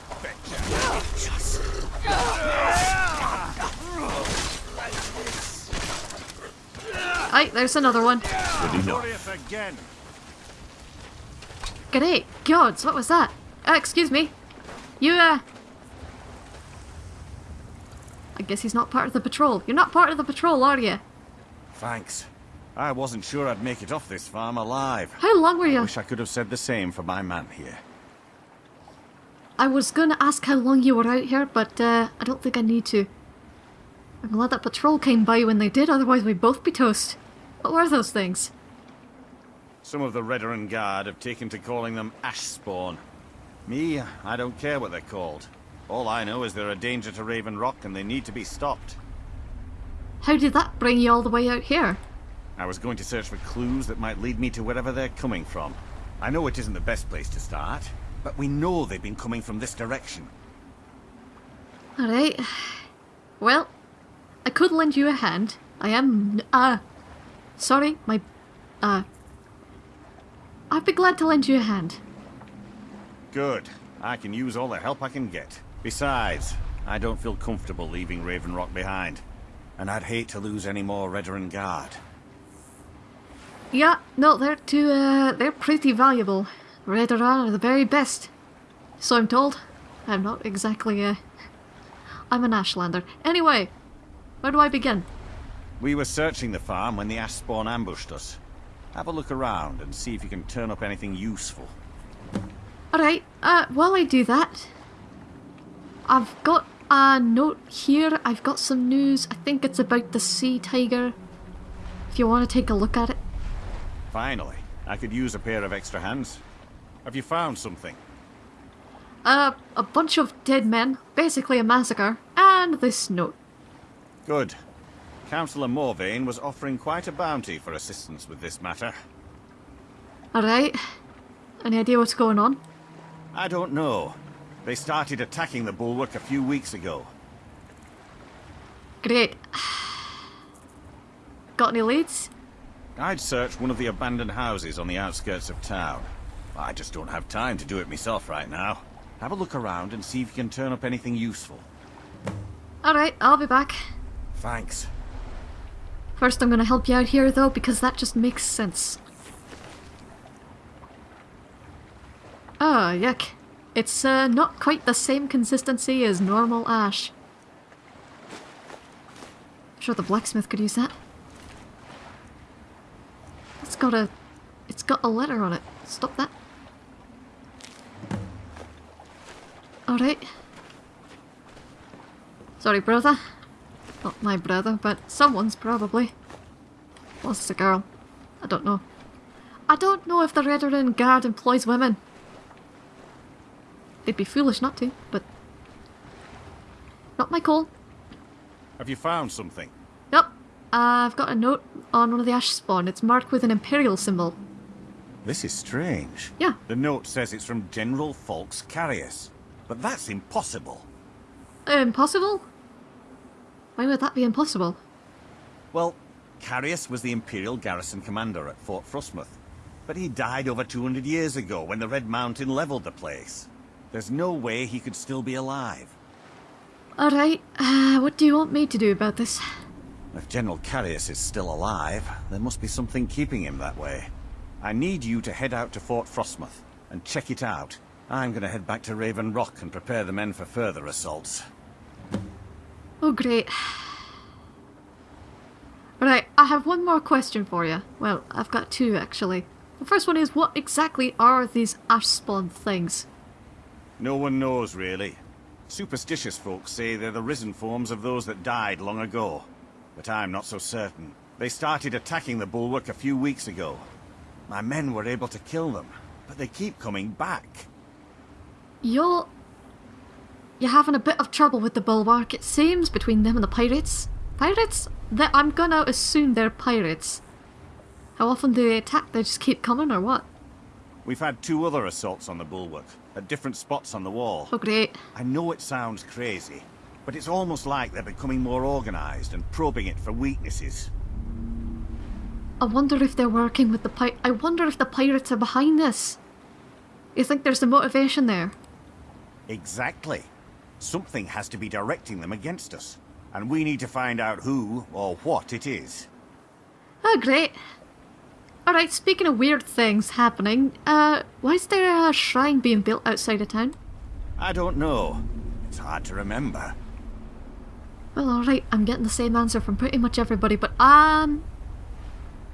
[SPEAKER 1] Aye, there's another one.
[SPEAKER 2] again.
[SPEAKER 1] Great gods, what was that? Uh, excuse me. You, uh... I guess he's not part of the patrol. You're not part of the patrol, are you?
[SPEAKER 14] Thanks. I wasn't sure I'd make it off this farm alive.
[SPEAKER 1] How long were you?
[SPEAKER 14] I Wish I could have said the same for my man here.
[SPEAKER 1] I was gonna ask how long you were out here, but uh, I don't think I need to. I'm glad that patrol came by when they did, otherwise we'd both be toast. What were those things?
[SPEAKER 14] Some of the Redoran Guard have taken to calling them Ash Spawn. Me, I don't care what they're called. All I know is they're a danger to Raven Rock and they need to be stopped.
[SPEAKER 1] How did that bring you all the way out here?
[SPEAKER 14] I was going to search for clues that might lead me to wherever they're coming from. I know it isn't the best place to start, but we know they've been coming from this direction.
[SPEAKER 1] Alright. Well, I could lend you a hand. I am, uh... Sorry, my... Uh... I'd be glad to lend you a hand.
[SPEAKER 14] Good. I can use all the help I can get. Besides, I don't feel comfortable leaving Raven Rock behind. And I'd hate to lose any more Redoran Guard.
[SPEAKER 1] Yeah, no, they're too, uh, they're pretty valuable. Redoran are the very best. So I'm told. I'm not exactly, uh... I'm an Ashlander. Anyway, where do I begin?
[SPEAKER 14] We were searching the farm when the Ash Spawn ambushed us. Have a look around and see if you can turn up anything useful.
[SPEAKER 1] Alright, uh, while I do that, I've got a note here. I've got some news. I think it's about the sea tiger. If you want to take a look at it.
[SPEAKER 14] Finally, I could use a pair of extra hands. Have you found something?
[SPEAKER 1] Uh, a bunch of dead men, basically a massacre, and this note.
[SPEAKER 14] Good. Councillor Morvayn was offering quite a bounty for assistance with this matter.
[SPEAKER 1] Alright. Any idea what's going on?
[SPEAKER 14] I don't know. They started attacking the bulwark a few weeks ago.
[SPEAKER 1] Great. Got any leads?
[SPEAKER 14] I'd search one of the abandoned houses on the outskirts of town. I just don't have time to do it myself right now. Have a look around and see if you can turn up anything useful.
[SPEAKER 1] Alright, I'll be back.
[SPEAKER 14] Thanks.
[SPEAKER 1] First I'm gonna help you out here though, because that just makes sense. Oh, yuck. It's uh, not quite the same consistency as normal ash. I'm sure the blacksmith could use that. It's got a... It's got a letter on it. Stop that. Alright. Sorry, brother. Not my brother, but someone's probably. Was a girl? I don't know. I don't know if the Redoran Guard employs women. They'd be foolish not to, but... Not my call.
[SPEAKER 14] Have you found something?
[SPEAKER 1] Yep. I've got a note on one of the ash spawn. It's marked with an Imperial symbol.
[SPEAKER 14] This is strange.
[SPEAKER 1] Yeah.
[SPEAKER 14] The note says it's from General Falx Carius. But that's impossible.
[SPEAKER 1] Impossible? Why would that be impossible?
[SPEAKER 14] Well, Carius was the Imperial garrison commander at Fort Frostmoth, But he died over 200 years ago when the Red Mountain leveled the place. There's no way he could still be alive.
[SPEAKER 1] Alright, uh, what do you want me to do about this?
[SPEAKER 14] If General Carius is still alive, there must be something keeping him that way. I need you to head out to Fort Frostmoth and check it out. I'm gonna head back to Raven Rock and prepare the men for further assaults.
[SPEAKER 1] Oh great. Right, I have one more question for you. Well, I've got two actually. The first one is what exactly are these ash spawn things?
[SPEAKER 14] No one knows, really. Superstitious folks say they're the risen forms of those that died long ago. But I'm not so certain. They started attacking the bulwark a few weeks ago. My men were able to kill them, but they keep coming back.
[SPEAKER 1] You're... You're having a bit of trouble with the bulwark, it seems, between them and the pirates. Pirates? I'm gonna assume they're pirates. How often do they attack? They just keep coming, or what?
[SPEAKER 14] We've had two other assaults on the bulwark, at different spots on the wall.
[SPEAKER 1] Oh, great.
[SPEAKER 14] I know it sounds crazy, but it's almost like they're becoming more organized and probing it for weaknesses.
[SPEAKER 1] I wonder if they're working with the pi- I wonder if the pirates are behind this. You think there's a motivation there?
[SPEAKER 14] Exactly. Something has to be directing them against us, and we need to find out who or what it is.
[SPEAKER 1] Oh, great. Alright, speaking of weird things happening, uh, why is there a shrine being built outside of town?
[SPEAKER 14] I don't know. It's hard to remember.
[SPEAKER 1] Well, alright, I'm getting the same answer from pretty much everybody, but, um...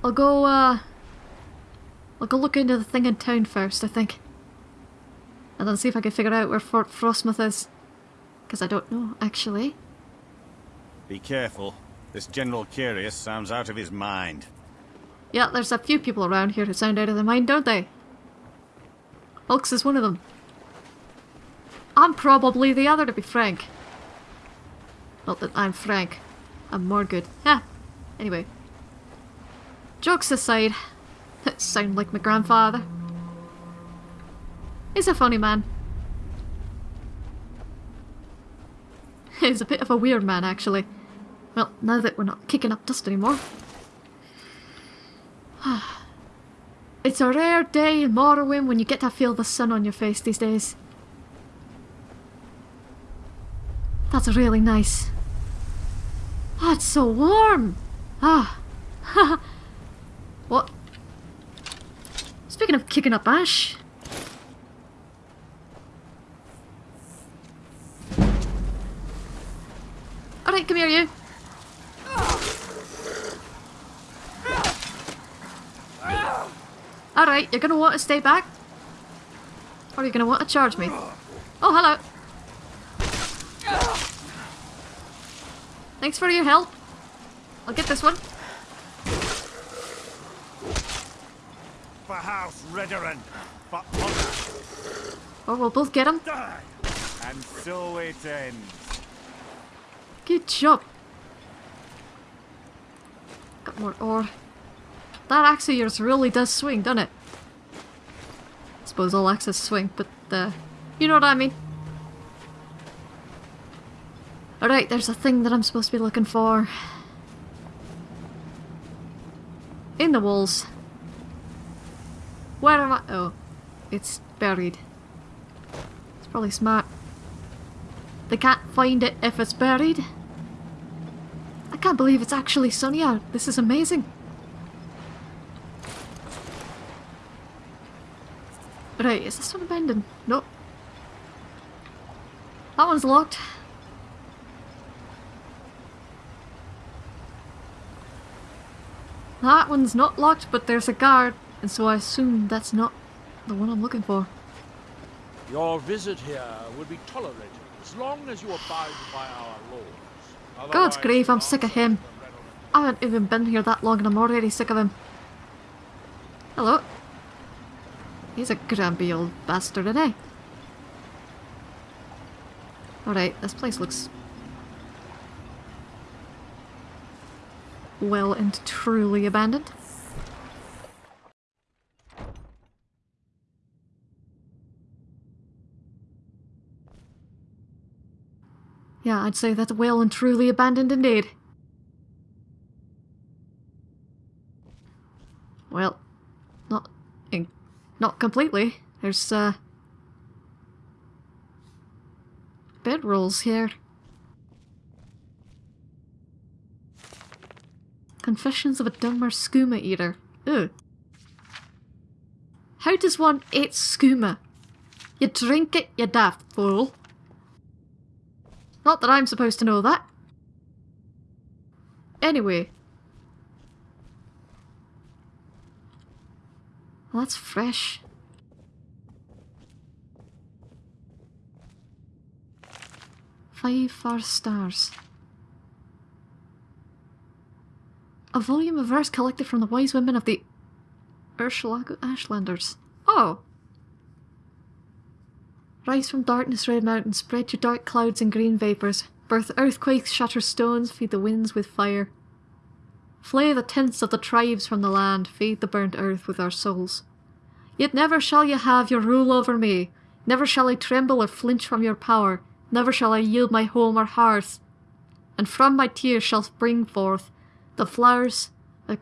[SPEAKER 1] I'll go, uh... I'll go look into the thing in town first, I think. And then see if I can figure out where Fort Frostmoth is. Because I don't know, actually.
[SPEAKER 14] Be careful. This General Carius sounds out of his mind.
[SPEAKER 1] Yeah, there's a few people around here who sound out of their mind, don't they? Hulks is one of them. I'm probably the other, to be frank. Not that I'm frank. I'm more good. Yeah. Anyway. Jokes aside, that (laughs) sound like my grandfather. He's a funny man. (laughs) He's a bit of a weird man, actually. Well, now that we're not kicking up dust anymore. (sighs) it's a rare day in Morrowind when you get to feel the sun on your face these days. That's really nice. Oh, it's so warm! Ah. (laughs) what? Speaking of kicking up ash. Alright, come here, you. Alright, you're gonna want to stay back? Or are you gonna want to charge me? Oh, hello. Thanks for your help. I'll get this one.
[SPEAKER 14] For House Redoran, for honor.
[SPEAKER 1] Or we'll both get him.
[SPEAKER 14] And so it ends.
[SPEAKER 1] Good job. Got more ore. That axe of yours really does swing, doesn't it? I suppose all axes swing, but uh, you know what I mean. Alright, there's a thing that I'm supposed to be looking for. In the walls. Where am I? Oh, it's buried. It's probably smart. They can't find it if it's buried. I can't believe it's actually sunny out. This is amazing. Right, is this one abandoned? Nope. That one's locked. That one's not locked, but there's a guard, and so I assume that's not the one I'm looking for.
[SPEAKER 2] Your visit here will be tolerated as long as you abide by our laws.
[SPEAKER 1] God's grave, I'm sick of him. I haven't even been here that long and I'm already sick of him. Hello. He's a grumpy old bastard, isn't he? Alright, this place looks... well and truly abandoned. Yeah, I'd say that's well and truly abandoned indeed. Well, not in, not completely. There's uh bedrolls here. Confessions of a Dunmer skooma eater. Ugh. How does one eat skooma? You drink it, you daft fool. Not that I'm supposed to know that. Anyway. Well, that's fresh. Five far stars. A volume of verse collected from the wise women of the Urshilaku Ashlanders. Oh, Rise from darkness, red mountains, spread your dark clouds and green vapours. Birth earthquakes, shatter stones, feed the winds with fire. Flay the tents of the tribes from the land, feed the burnt earth with our souls. Yet never shall you have your rule over me. Never shall I tremble or flinch from your power. Never shall I yield my home or hearth. And from my tears shall spring forth the flowers the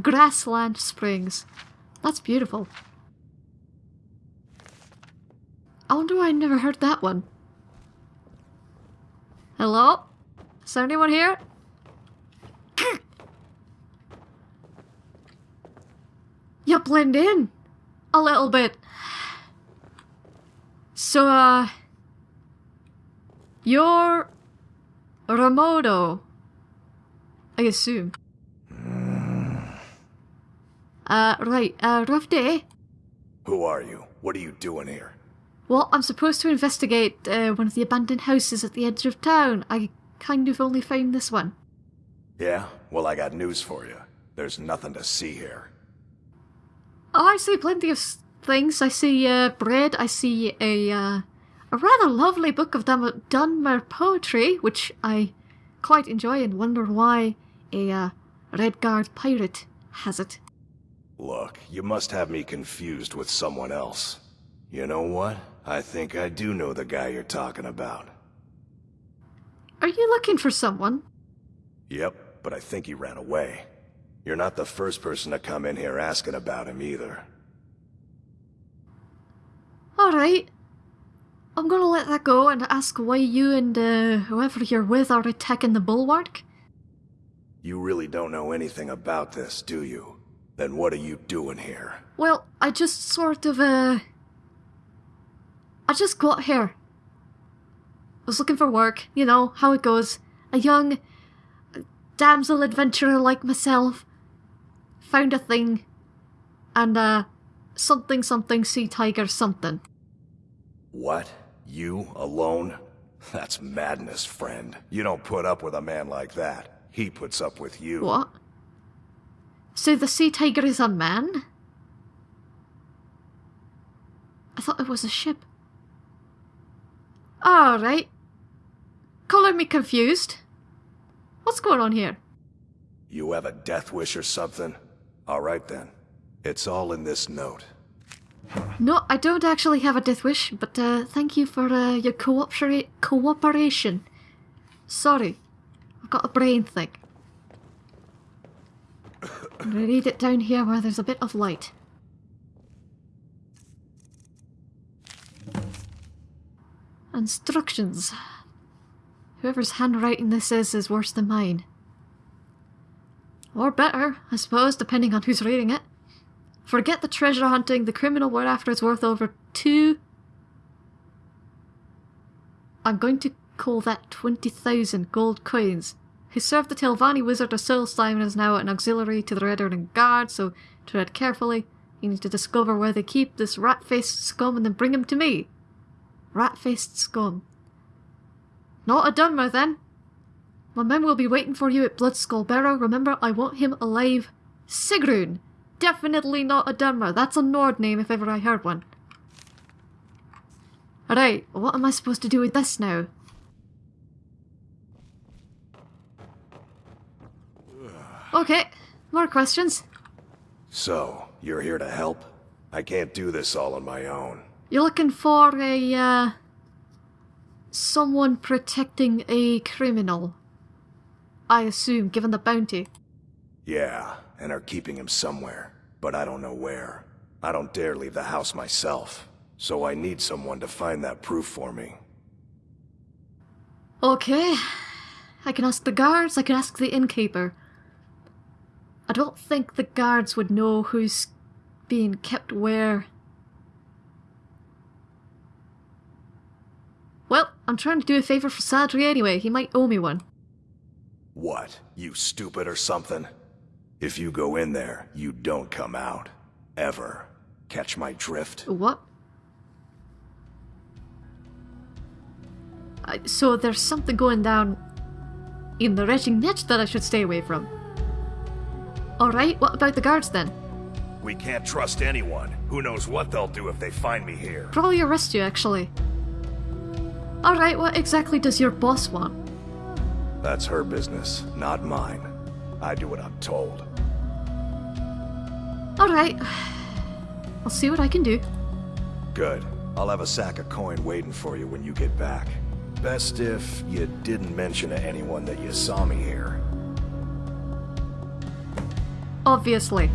[SPEAKER 1] grassland springs. That's beautiful. I wonder why I never heard that one. Hello? Is there anyone here? (clears throat) you blend in a little bit. So, uh, you're Ramodo, I assume. Uh, right, uh, rough day.
[SPEAKER 8] Who are you? What are you doing here?
[SPEAKER 1] Well, I'm supposed to investigate uh, one of the abandoned houses at the edge of town. I kind of only found this one.
[SPEAKER 8] Yeah? Well, I got news for you. There's nothing to see here.
[SPEAKER 1] Oh, I see plenty of things. I see uh, bread. I see a uh, a rather lovely book of Dun- Dunmer poetry, which I quite enjoy and wonder why a uh, Red Guard pirate has it.
[SPEAKER 8] Look, you must have me confused with someone else. You know what? I think I do know the guy you're talking about.
[SPEAKER 1] Are you looking for someone?
[SPEAKER 8] Yep, but I think he ran away. You're not the first person to come in here asking about him either.
[SPEAKER 1] Alright. I'm gonna let that go and ask why you and uh, whoever you're with are attacking the bulwark.
[SPEAKER 8] You really don't know anything about this, do you? Then what are you doing here?
[SPEAKER 1] Well, I just sort of, uh. I just got here. I was looking for work, you know, how it goes. A young damsel adventurer like myself found a thing, and, uh, something something sea tiger something.
[SPEAKER 8] What? You? Alone? That's madness, friend. You don't put up with a man like that. He puts up with you.
[SPEAKER 1] What? So the sea tiger is a man? I thought it was a ship. Alright. Calling me confused. What's going on here?
[SPEAKER 8] You have a death wish or something? Alright then. It's all in this note.
[SPEAKER 1] No, I don't actually have a death wish, but uh, thank you for uh, your coopera- cooperation. Sorry, I've got a brain thing. I'm gonna read it down here where there's a bit of light. Instructions. Whoever's handwriting this is is worse than mine. Or better, I suppose, depending on who's reading it. Forget the treasure hunting, the criminal we're after is worth over two. I'm going to call that 20,000 gold coins. He served the Telvanni wizard of Solstheim and is now an auxiliary to the Redoran Guard, so tread carefully. You need to discover where they keep this rat faced scum and then bring him to me. Rat faced scum. Not a Dunmer then. My men will be waiting for you at Bloodskull Barrow. Remember, I want him alive. Sigrun! Definitely not a Dunmer. That's a Nord name if ever I heard one. Alright, what am I supposed to do with this now? Okay, more questions.
[SPEAKER 8] So, you're here to help? I can't do this all on my own.
[SPEAKER 1] You're looking for a, uh, someone protecting a criminal. I assume, given the bounty.
[SPEAKER 8] Yeah, and are keeping him somewhere, but I don't know where. I don't dare leave the house myself, so I need someone to find that proof for me.
[SPEAKER 1] Okay. I can ask the guards, I can ask the innkeeper. I don't think the guards would know who's being kept where. Well, I'm trying to do a favour for Sadri anyway. He might owe me one.
[SPEAKER 8] What? You stupid or something? If you go in there, you don't come out. Ever. Catch my drift?
[SPEAKER 1] What? I, so there's something going down in the Retching Netch that I should stay away from. Alright, what about the guards then?
[SPEAKER 8] We can't trust anyone. Who knows what they'll do if they find me here.
[SPEAKER 1] Probably arrest you, actually. Alright, what exactly does your boss want?
[SPEAKER 8] That's her business, not mine. I do what I'm told.
[SPEAKER 1] Alright. I'll see what I can do.
[SPEAKER 8] Good. I'll have a sack of coin waiting for you when you get back. Best if you didn't mention to anyone that you saw me here.
[SPEAKER 1] Obviously.